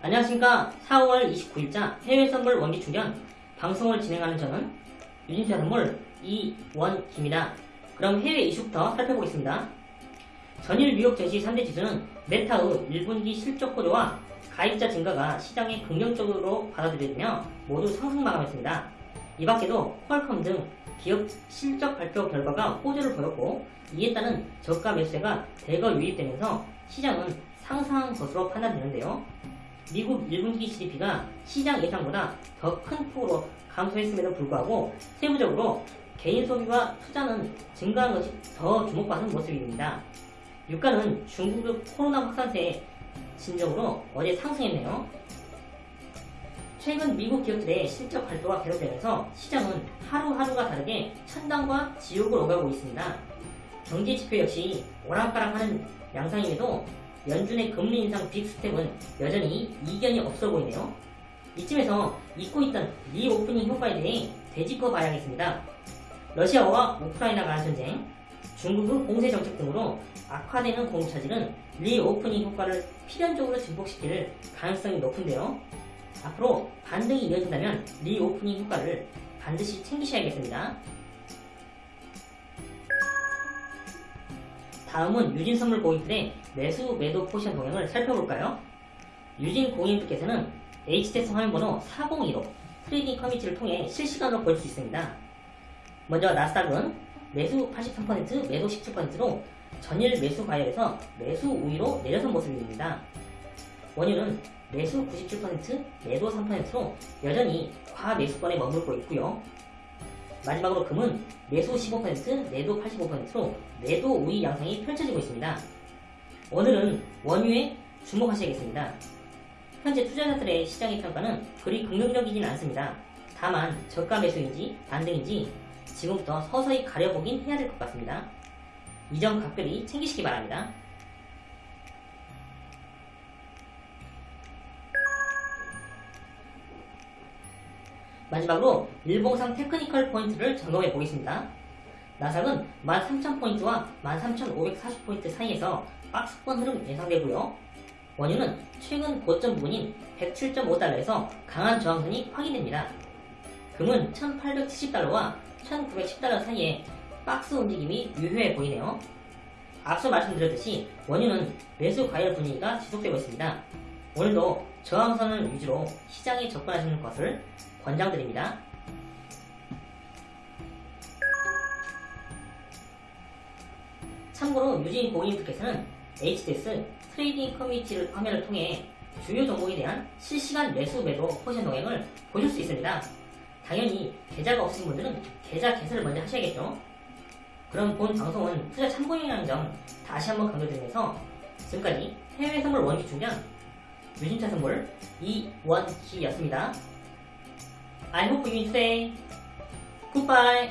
안녕하십니까 4월 29일자 해외 선물 원기 충전 방송을 진행하는 저는 유진투자 선물 이원기입니다. 그럼 해외 이슈부터 살펴보겠습니다. 전일 뉴욕 증시 3대 지수는 메타의 1분기 실적 호조와 가입자 증가가 시장에 긍정적으로 받아들여지며 모두 상승 마감했습니다. 이 밖에도 퀄컴 등 기업 실적 발표 결과가 호조를 보였고 이에 따른 저가 매수세가 대거 유입되면서 시장은 상상한 것으로 판단되는데요. 미국 1분기 GDP가 시장 예상보다 더 큰 폭으로 감소했음에도 불구하고 세부적으로 개인 소비와 투자는 증가한 것이 더 주목받는 모습입니다. 유가는 중국의 코로나 확산세의 진정으로 어제 상승했네요. 최근 미국 기업들의 실적 발표가 계속되면서 시장은 하루하루가 다르게 천당과 지옥을 오가고 있습니다. 경제 지표 역시 오락가락하는 양상임에도 연준의 금리 인상 빅스텝은 여전히 이견이 없어 보이네요. 이쯤에서 잊고 있던 리오프닝 효과에 대해 되짚어 봐야겠습니다. 러시아와 우크라이나 간 전쟁, 중국의 봉쇄 정책 등으로 악화되는 공급 차질은 리오프닝 효과를 필연적으로 증폭시킬 가능성이 높은데요. 앞으로 반등이 이어진다면 리오프닝 효과를 반드시 챙기셔야겠습니다. 다음은 유진 선물 고객들의 매수 매도 포지션 동향을 살펴볼까요? 유진 고객님께서는 HTS 화면번호 4015 trading 커뮤니티를 통해 실시간으로 볼 수 있습니다. 먼저 나스닥은 매수 83% 매도 17%로 전일 매수 과열에서 매수 우위로 내려선 모습입니다. 원유는 매수 97% 매도 3%로 여전히 과매수권에 머물고 있고요. 마지막으로 금은 매수 15%, 매도 85%로 매도 우위 양상이 펼쳐지고 있습니다. 오늘은 원유에 주목하셔야겠습니다. 현재 투자자들의 시장의 평가는 그리 긍정적이진 않습니다. 다만 저가 매수인지 반등인지 지금부터 서서히 가려보긴 해야 될 것 같습니다. 이점 각별히 챙기시기 바랍니다. 마지막으로 일봉상 technical 포인트를 점검해 보겠습니다. 나스닥은 13,000포인트와 13,540포인트 사이에서 박스권 흐름 예상되고요. 원유는 최근 고점 부분인 107.5달러에서 강한 저항선이 확인됩니다. 금은 1870달러와 1910달러 사이에 박스 움직임이 유효해 보이네요. 앞서 말씀드렸듯이 원유는 매수 과열 분위기가 지속되고 있습니다. 오늘도 저항선을 위주로 시장에 접근하시는 것을 권장드립니다. 참고로 유진 고객님께서는 HTS trading 커뮤니티를 화면을 통해 주요 종목에 대한 실시간 매수 매도 포지션 동향을 보실 수 있습니다. 당연히 계좌가 없으신 분들은 계좌 개설을 먼저 하셔야겠죠. 그럼 본 방송은 투자 참고용이라는 점 다시 한번 강조드리면서 지금까지 해외 선물 원기 충전 유진차 선물 이원희였습니다. I hope you stay. Goodbye.